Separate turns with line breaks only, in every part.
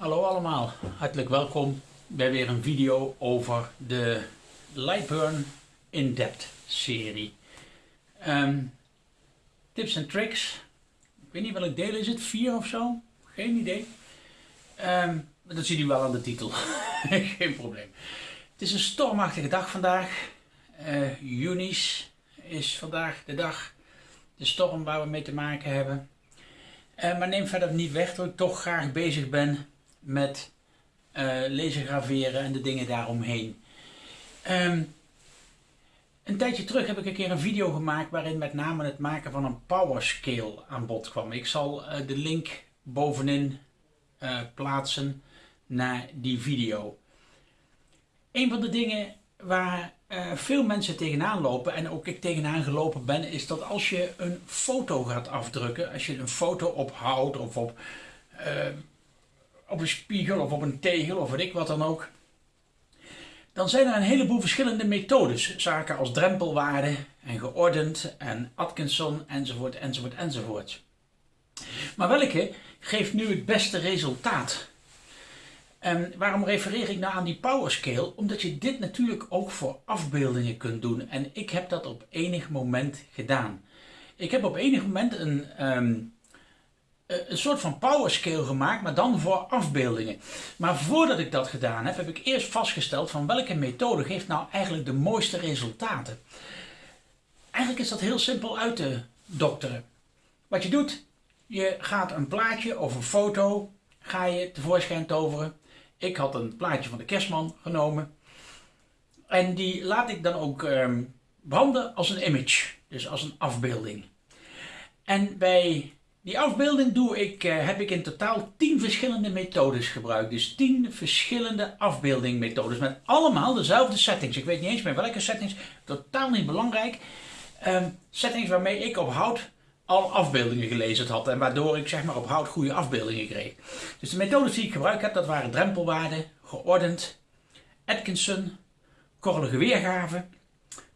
Hallo allemaal, hartelijk welkom bij weer een video over de Lightburn In-Depth serie. Ehm, tips en tricks, ik weet niet welk deel is het, vier of zo? Geen idee. Um, dat ziet u wel aan de titel, geen probleem. Het is een stormachtige dag vandaag. Uh, Junis is vandaag de dag, de storm waar we mee te maken hebben. Uh, maar neem verder niet weg dat ik toch graag bezig ben met uh, lezen graveren en de dingen daaromheen. Um, een tijdje terug heb ik een keer een video gemaakt waarin met name het maken van een power scale aan bod kwam. Ik zal uh, de link bovenin uh, plaatsen naar die video. Een van de dingen waar veel mensen tegenaan lopen en ook ik tegenaan gelopen ben, is dat als je een foto gaat afdrukken, als je een foto op hout of op op een spiegel of op een tegel of weet ik wat dan ook. Dan zijn er een heleboel verschillende methodes. Zaken als drempelwaarde en geordend en Atkinson enzovoort enzovoort enzovoort. Maar welke geeft nu het beste resultaat? En waarom refereer ik nou aan die powerscale? Omdat je dit natuurlijk ook voor afbeeldingen kunt doen. En ik heb dat op enig moment gedaan. Ik heb op enig moment een, um, eh, een soort van powerscale gemaakt, maar dan voor afbeeldingen. Maar voordat ik dat gedaan heb, heb ik eerst vastgesteld van welke methode geeft nou eigenlijk de mooiste resultaten. Eigenlijk is dat heel simpel uit te dokteren. Wat je doet, je gaat een plaatje of een foto, ga je tevoorschijn toveren. Ik had een plaatje van de kerstman genomen. En die laat ik dan ook ehm, branden als een image, dus als een afbeelding. En bij die afbeelding doe ik, uh, heb ik in totaal 10 verschillende methodes gebruikt. Dus 10 verschillende afbeeldingmethodes met allemaal dezelfde settings. Ik weet niet eens meer welke settings, totaal niet belangrijk. Um, settings waarmee ik op hout al afbeeldingen gelezen had en waardoor ik zeg maar op hout goede afbeeldingen kreeg. Dus de methodes die ik gebruikt heb, dat waren drempelwaarden, geordend, Atkinson, korrelige weergave,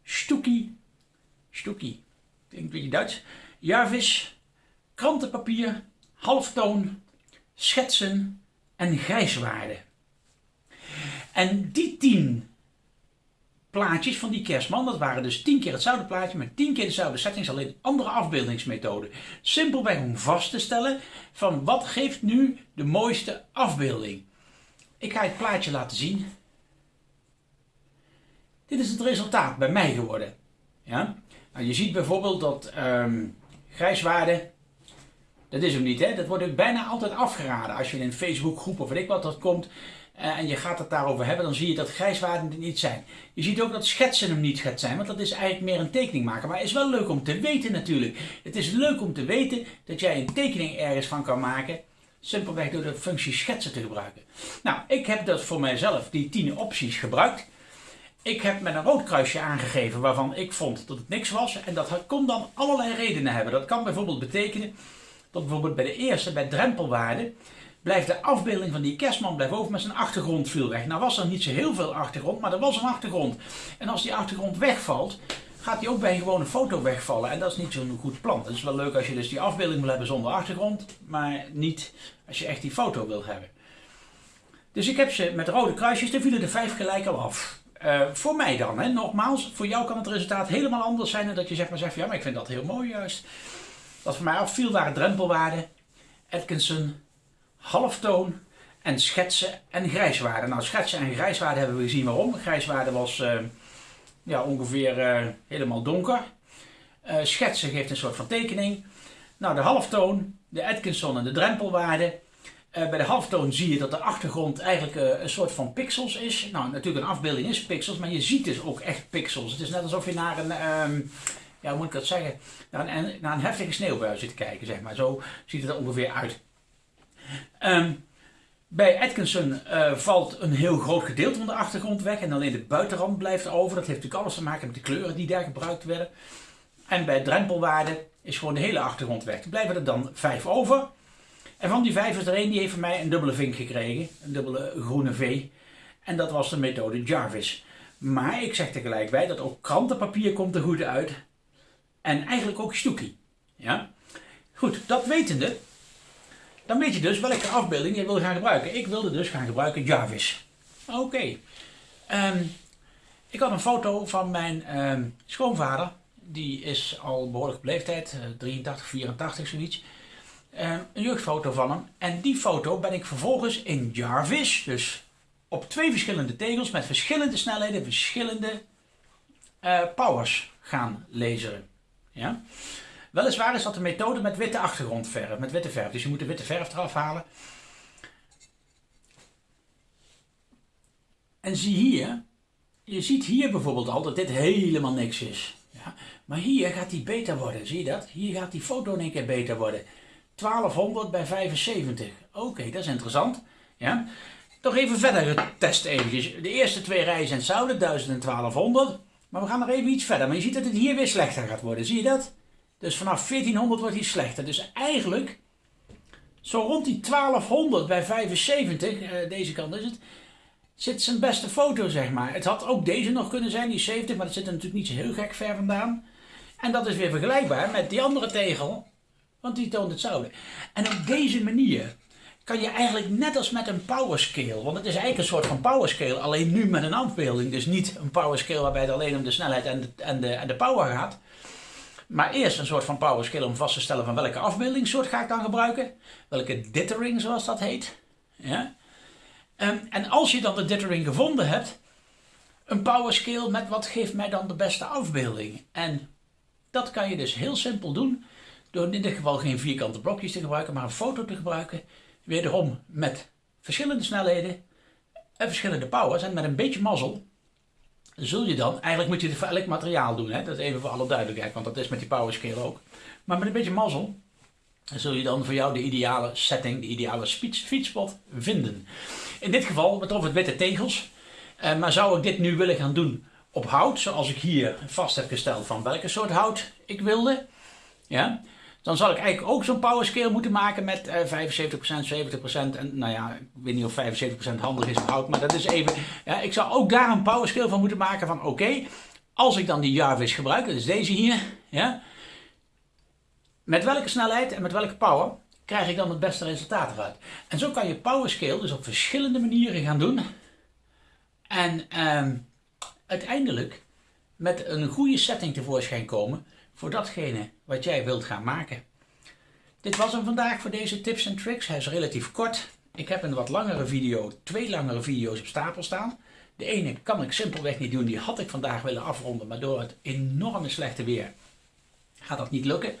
Stuki, ik denk een beetje Duits, Jarvis, krantenpapier, halftoon, schetsen en grijswaarde. En die tien plaatjes van die kerstman, dat waren dus tien keer hetzelfde plaatje met tien keer dezelfde settings, alleen andere afbeeldingsmethode. Simpelweg om vast te stellen van wat geeft nu de mooiste afbeelding. Ik ga het plaatje laten zien. Dit is het resultaat bij mij geworden. Ja? Nou, je ziet bijvoorbeeld dat um, grijswaarde dat is hem niet, hè? Dat wordt ook bijna altijd afgeraden. Als je in een Facebookgroep of weet ik wat dat komt uh, en je gaat het daarover hebben, dan zie je dat grijswaarden er niet zijn. Je ziet ook dat schetsen hem niet gaat zijn, want dat is eigenlijk meer een tekening maken. Maar het is wel leuk om te weten natuurlijk. Het is leuk om te weten dat jij een tekening ergens van kan maken. Simpelweg door de functie schetsen te gebruiken. Nou, ik heb dat voor mijzelf, die 10 opties gebruikt. Ik heb met een rood kruisje aangegeven waarvan ik vond dat het niks was. En dat kon dan allerlei redenen hebben. Dat kan bijvoorbeeld betekenen dat bijvoorbeeld bij de eerste, bij drempelwaarde, blijft de afbeelding van die kerstman blijft over met zijn achtergrond viel weg. Nou was er niet zo heel veel achtergrond, maar er was een achtergrond. En als die achtergrond wegvalt, gaat die ook bij een gewone foto wegvallen. En dat is niet zo'n goed plan. Het is wel leuk als je dus die afbeelding wil hebben zonder achtergrond, maar niet als je echt die foto wil hebben. Dus ik heb ze met rode kruisjes, er vielen de vijf gelijk al af. Uh, voor mij dan, hè. nogmaals, voor jou kan het resultaat helemaal anders zijn dan dat je zeg maar zegt, ja maar ik vind dat heel mooi juist. Wat voor mij afviel waren drempelwaarden, Atkinson, halftoon en schetsen en grijswaarden. Nou, schetsen en grijswaarden hebben we gezien waarom. Grijswaarde was uh, ja, ongeveer uh, helemaal donker. Uh, schetsen geeft een soort van tekening. Nou, de halftoon, de Atkinson en de drempelwaarde. bij de halftoon zie je dat de achtergrond eigenlijk een soort van pixels is. Nou, natuurlijk een afbeelding is pixels, maar je ziet dus ook echt pixels. Het is net alsof je naar een... Ehm, ja, hoe moet ik dat zeggen, naar een, een heftige sneeuwbui zit te kijken, zeg maar. Zo ziet het er ongeveer uit. Um, bij Atkinson uh, valt een heel groot gedeelte van de achtergrond weg en alleen de buitenrand blijft over. Dat heeft natuurlijk alles te maken met de kleuren die daar gebruikt werden. En bij drempelwaarde is gewoon de hele achtergrond weg. Er blijven er dan vijf over. En van die vijf is er één die heeft van mij een dubbele vink gekregen. Een dubbele groene V. En dat was de methode Jarvis. Maar ik zeg tegelijk bij dat ook krantenpapier komt er goed uit. En eigenlijk ook Stuki. Ja? Goed, dat wetende Dan weet je dus welke afbeelding je wil gaan gebruiken. Ik wilde dus gaan gebruiken Jarvis. Oké. Ehm, ik had een foto van mijn ehm, schoonvader. Die is al behoorlijk op leeftijd, 83, 84 zoiets. Ehm, een jeugdfoto van hem. En die foto ben ik vervolgens in Jarvis, dus op twee verschillende tegels met verschillende snelheden, verschillende uh, powers gaan lezen. Ja? Weliswaar is dat een methode met witte achtergrondverf, met witte verf. Dus je moet de witte verf eraf halen. En zie hier, je ziet hier bijvoorbeeld al dat dit helemaal niks is. Ja? Maar hier gaat die beter worden, zie je dat? Hier gaat die foto in één keer beter worden. 1200 bij 75. Oké, dat is interessant. Ja? Toch even verder testen eventjes. De eerste twee rijen zijn hetzelfde, 1000 en 1200. Maar we gaan nog even iets verder. Maar je ziet dat het hier weer slechter gaat worden. Zie je dat? Dus vanaf 1400 wordt hij slechter. Dus eigenlijk, zo rond die 1200 bij 75, eh, deze kant is het, zit zijn beste foto, zeg maar. Het had ook deze nog kunnen zijn, die 70, maar dat zit er natuurlijk niet zo heel gek ver vandaan. En dat is weer vergelijkbaar met die andere tegel, want die toont hetzelfde. En op deze manier kan je eigenlijk net als met een powerscale, want het is eigenlijk een soort van powerscale, alleen nu met een afbeelding. Dus niet een powerscale waarbij het alleen om de snelheid en de, en de, en de power gaat. Maar eerst een soort van powerscale om vast te stellen van welke afbeeldingssoort ga ik dan gebruiken. Welke dithering zoals dat heet. Ja? En, ehm, en als je dan de dithering gevonden hebt, een powerscale met wat geeft mij dan de beste afbeelding. En dat kan je dus heel simpel doen door in dit geval geen vierkante blokjes te gebruiken, maar een foto te gebruiken Wederom met verschillende snelheden en verschillende powers. En met een beetje mazzel zul je dan, eigenlijk moet je het voor elk materiaal doen. Hè? Dat is even voor alle duidelijkheid, want dat is met die powerscale ook. Maar met een beetje mazzel zul je dan voor jou de ideale setting, de ideale fietspot vinden. In dit geval betrof het witte tegels. Eh, maar zou ik dit nu willen gaan doen op hout, zoals ik hier vast heb gesteld van welke soort hout ik wilde. Ja, dan zal ik eigenlijk ook zo'n power scale moeten maken met uh, 75%, 70%. En nou ja, ik weet niet of 75% handig is hout, maar dat is even. Ja, ik zou ook daar een power scale van moeten maken van oké, als ik dan die Jarvis gebruik, dat is deze hier, ja, met welke snelheid en met welke power krijg ik dan het beste resultaat eruit. En zo kan je power scale dus op verschillende manieren gaan doen. En ehm, uiteindelijk met een goede setting tevoorschijn komen voor datgene wat jij wilt gaan maken. Dit was hem vandaag voor deze tips en tricks. Hij is relatief kort. Ik heb een wat langere video, twee langere video's op stapel staan. De ene kan ik simpelweg niet doen, die had ik vandaag willen afronden, maar door het enorme slechte weer gaat dat niet lukken.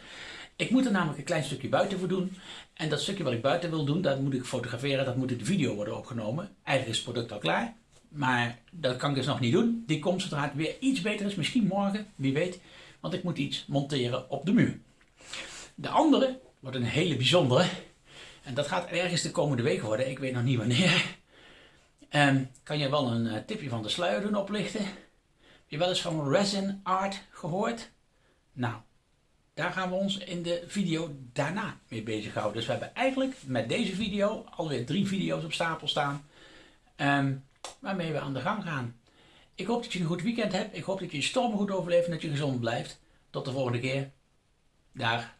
Ik moet er namelijk een klein stukje buiten voor doen. En dat stukje wat ik buiten wil doen, dat moet ik fotograferen, dat moet in de video worden opgenomen. Eigenlijk is het product al klaar, maar dat kan ik dus nog niet doen. Die komt zodra het weer iets beter is, misschien morgen, wie weet want ik moet iets monteren op de muur. De andere wordt een hele bijzondere. En dat gaat ergens de komende week worden. Ik weet nog niet wanneer. Um, kan je wel een uh, tipje van de sluier doen oplichten? Heb je wel eens van resin art gehoord? Nou, daar gaan we ons in de video daarna mee bezighouden. Dus we hebben eigenlijk met deze video alweer drie video's op stapel staan. Um, waarmee we aan de gang gaan. Ik hoop dat je een goed weekend hebt. Ik hoop dat je je storm goed overleeft en dat je gezond blijft. Tot de volgende keer. Dag.